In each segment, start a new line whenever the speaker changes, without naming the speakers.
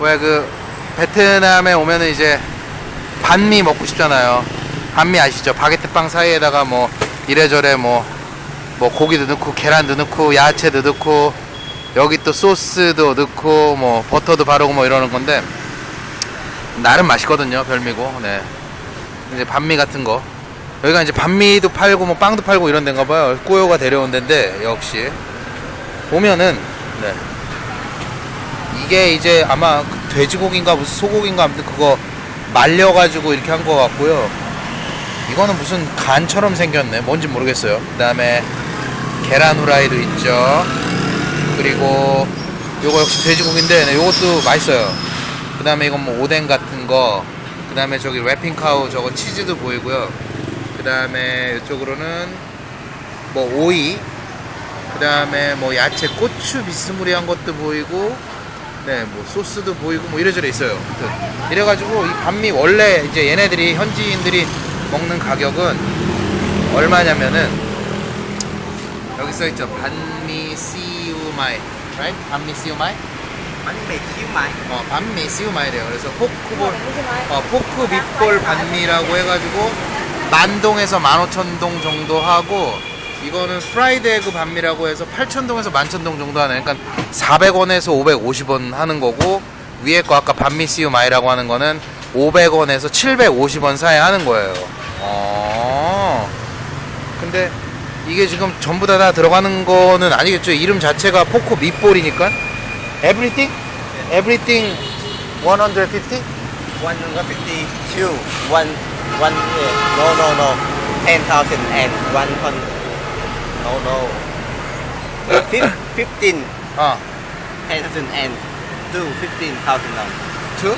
왜그 베트남에 오면은 이제 반미 먹고 싶잖아요. 반미 아시죠? 바게트 빵 사이에다가 뭐 이래저래 뭐, 뭐 고기도 넣고 계란도 넣고 야채도 넣고 여기 또 소스도 넣고 뭐 버터도 바르고 뭐 이러는 건데 나름 맛있거든요. 별미고. 네. 이제 반미 같은 거. 여기가 이제 반미도 팔고 뭐 빵도 팔고 이런 데인가 봐요. 꼬요가 데려온 데인데 역시 보면은 네. 이게 이제 아마 그 돼지고기인가 무슨 소고기인가 아무튼 그거 말려가지고 이렇게 한 거 같고요. 이거는 무슨 간처럼 생겼네. 뭔지 모르겠어요. 그 다음에 계란 후라이도 있죠. 그리고 요거 역시 돼지고기인데 네, 요것도 맛있어요. 그 다음에 이건 뭐 오뎅 같은 거. 그 다음에 저기 래핑카우 저거 치즈도 보이고요. 그 다음에 이쪽으로는 뭐 오이. 그 다음에 뭐 야채 고추 비스무리한 것도 보이고 네, 뭐 소스도 보이고 뭐 이래저래 있어요. 이래가지고 이 반미 원래 이제 얘네들이 현지인들이 먹는 가격은 얼마냐면은 여기 써 있죠. bánh mì xíu mại, right? bánh mì xíu mại?
bánh mì xíu mại
어, bánh mì xíu mại래요. 그래서 pork ball, 어, pork meatball 반미라고 해가지고 만동에서 15,000동 정도 하고 이거는 fried egg 반미라고 해서 8,000동에서 11,000동 정도 하네. 그러니까 400원에서 550원 하는 거고 위에 거 아까 반미 시우마이라고 하는 거는 500원에서 750원 사이 하는 거예요. 어. 근데 이게 지금 전부 다, 다 들어가는 거는 아니겠죠. 이름 자체가 pork meatball이니까. Everything? Everything 150?
152 one one yeah. no no no 10,000 and 100 no no Fif- 15
어.
10,000 and 2 15,000 dollars
투?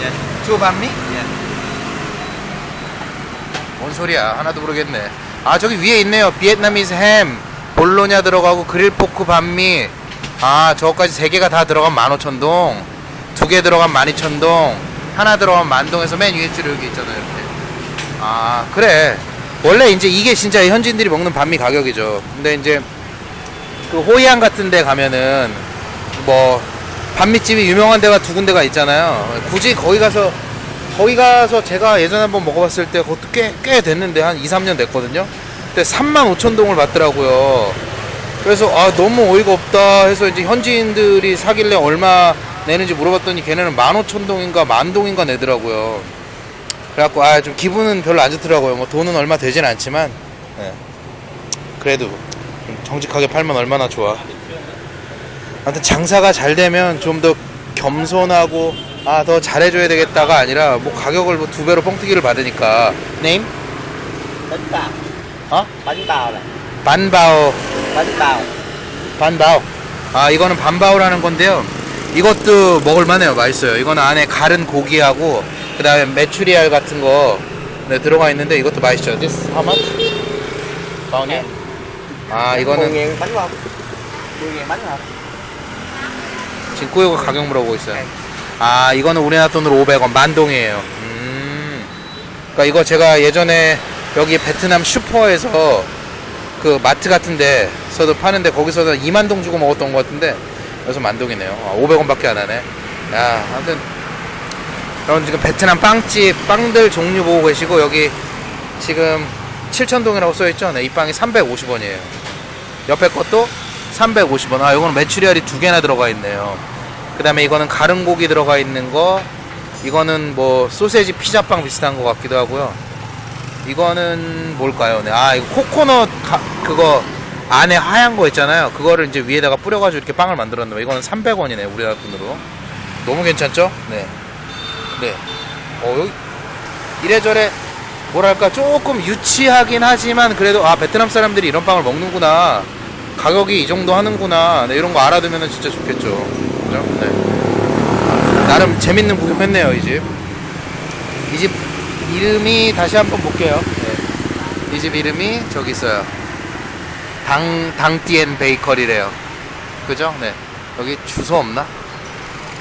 yes
투 반미?
yes
뭔 소리야 하나도 모르겠네 아 저기 위에 있네요. 비엔나미스 햄. 볼로냐 들어가고 그릴 포크 반미. 아 저거까지 세 개가 다 들어가면 15,000동. 두 개 들어가면 12,000동. 하나 들어가면 만동에서 맨 위에 줄에 여기 있잖아요 이렇게. 아 그래. 원래 이제 이게 진짜 현지인들이 먹는 반미 가격이죠. 근데 이제 그 호이안 같은 데 가면은 뭐 반미집이 유명한 데가 두 군데가 있잖아요. 굳이 거기 가서 거기 가서 제가 예전에 한번 먹어봤을 때 그것도 꽤, 꽤 됐는데 한 2, 3년 됐거든요. 근데 3만 5천 동을 받더라고요. 그래서 아 너무 어이가 없다 해서 이제 현지인들이 사길래 얼마 내는지 물어봤더니 걔네는 1만 5천 동인가 만 동인가 내더라고요. 그래갖고 아 좀 기분은 별로 안 좋더라고요. 뭐 돈은 얼마 되진 않지만 예. 그래도 좀 정직하게 팔면 얼마나 좋아. 아무튼 장사가 잘 되면 좀 더 겸손하고 아 더 잘해줘야 되겠다가 아니라 뭐 가격을 뭐 두 배로 뻥튀기를 받으니까. 네임?
bao
어? 반바오
bánh bao
반바오. 아 이거는 반바오라는 건데요. 이것도 먹을만해요. 맛있어요. 이거는 안에 갈은 고기하고 그 다음에 메추리알 같은 거 네, 들어가 있는데 이것도 맛있죠. This how much? 바오니? 아 이거는
10.000 bánh không 10.000 bánh hả
지금 꾸요가 가격 물어보고 있어요. 아, 이거는 우리나라 돈으로 500원, 만동이에요. 음. 그니까 이거 제가 예전에 여기 베트남 슈퍼에서 그 마트 같은 데 서도 파는데 거기서는 2만 동 주고 먹었던 것 같은데 여기서 만동이네요. 아, 500원밖에 안 하네. 야, 아무튼 여러분 지금 베트남 빵집 빵들 종류 보고 계시고 여기 지금 7천동이라고 써있죠? 네, 이 빵이 350원이에요. 옆에 것도 350원. 아, 이거는 메추리알이 두 개나 들어가 있네요. 그 다음에 이거는 가른 고기 들어가 있는 거. 이거는 뭐 소세지 피자빵 비슷한 것 같기도 하고요. 이거는 뭘까요? 네. 아, 이거 코코넛 가- 그거 안에 하얀 거 있잖아요. 그거를 이제 위에다가 뿌려가지고 이렇게 빵을 만들었는데 이거는 300원이네 우리나라 돈으로. 너무 괜찮죠? 네. 네. 어, 여기 이래저래 뭐랄까 조금 유치하긴 하지만 그래도 아 베트남 사람들이 이런 빵을 먹는구나 가격이 이 정도 하는구나 네, 이런 거 알아두면 진짜 좋겠죠 그죠? 네. 나름 재밌는 구경했네요 이 집 이 집 이름이 다시 한번 볼게요 네. 이집 이름이 저기 있어요 당 당띠엔 베이커리래요. 그죠? 네. 여기 주소 없나?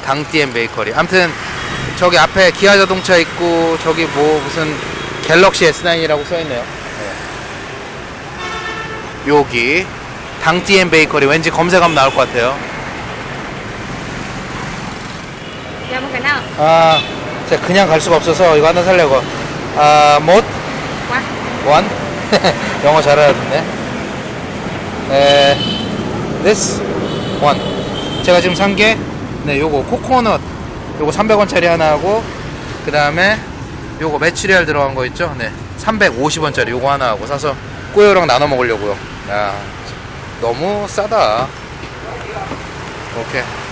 당띠엔 베이커리. 아무튼 저기 앞에 기아 자동차 있고 저기 뭐 무슨 갤럭시 S9이라고 써 있네요. 네. 여기 당띠엔 베이커리 왠지 검색하면 나올 것 같아요. 아, 제가 그냥 갈 수가 없어서 이거 하나 살려고. 아, 못. 원? 영어 잘 알아듣네. 에, this one. 제가 지금 산 게, 네, 요거 코코넛, 요거 300원짜리 하나 하고, 그 다음에 요거 메추리알 들어간 거 있죠? 네, 350원짜리 요거 하나 하고 사서 꼬요랑 나눠 먹으려고요. 야, 너무 싸다. 오케이.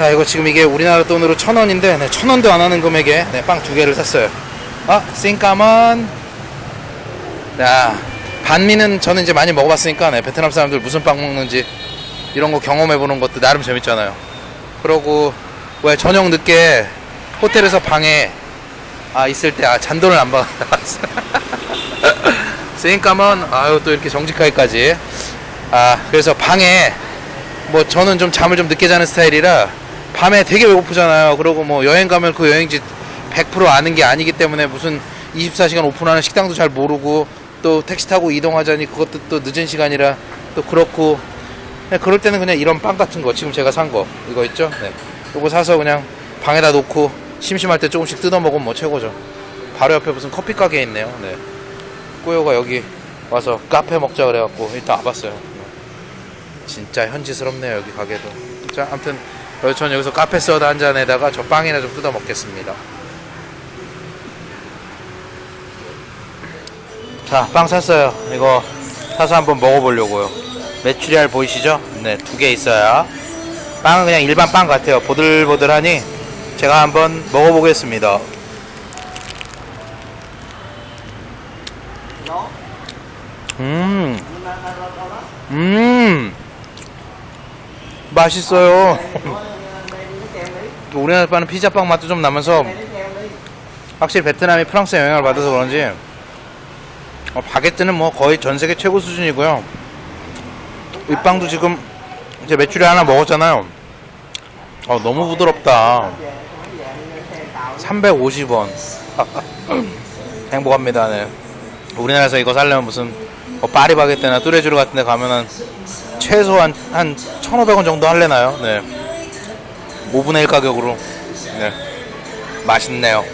자 이거 지금 이게 우리나라 돈으로 천 원인데 네, 천 원도 안 하는 금액에 네, 빵 두 개를 샀어요. 아 싱까먼. 야 반미는 저는 이제 많이 먹어봤으니까 네, 베트남 사람들 무슨 빵 먹는지 이런 거 경험해보는 것도 나름 재밌잖아요. 그러고 왜 저녁 늦게 호텔에서 방에 아 있을 때 아 잔돈을 안 받았어. 싱까먼 아유 또 이렇게 정직하게까지 아 그래서 방에 뭐 저는 좀 잠을 좀 늦게 자는 스타일이라 밤에 되게 배고프잖아요. 그리고 뭐 여행 가면 그 여행지 100% 아는 게 아니기 때문에 무슨 24시간 오픈하는 식당도 잘 모르고 또 택시 타고 이동하자니 그것도 또 늦은 시간이라 또 그렇고 그냥 그럴 때는 그냥 이런 빵 같은 거 지금 제가 산 거 이거 있죠? 네. 이거 사서 그냥 방에다 놓고 심심할 때 조금씩 뜯어 먹으면 뭐 최고죠. 바로 옆에 무슨 커피 가게 있네요. 네. 꾸요가 여기 와서 카페 먹자 그래갖고 일단 와봤어요. 진짜 현지스럽네요 여기 가게도 자 아무튼 어, 전 여기서 카페 소다 한 잔에다가 저 빵이나 좀 뜯어 먹겠습니다. 자 빵 샀어요. 이거 사서 한번 먹어보려고요. 메추리알 보이시죠? 네 두 개 있어요. 빵은 그냥 일반 빵 같아요. 보들보들하니 제가 한번 먹어보겠습니다. 음. 음, 맛있어요. 우리나라 파는 피자빵 맛도 좀 나면서 확실히 베트남이 프랑스 영향을 받아서 그런지 어, 바게트는 뭐 거의 전 세계 최고 수준이고요. 이 빵도 지금 이제 메추리 하나 먹었잖아요. 어, 너무 부드럽다. 350원. 행복합니다. 네. 우리나라에서 이거 살려면 무슨 뭐 파리바게뜨나 뚜레쥬르 같은 데 가면은 최소한 한 1,500원 정도 할래나요? 네. 5분의 1 가격으로. 네. 맛있네요.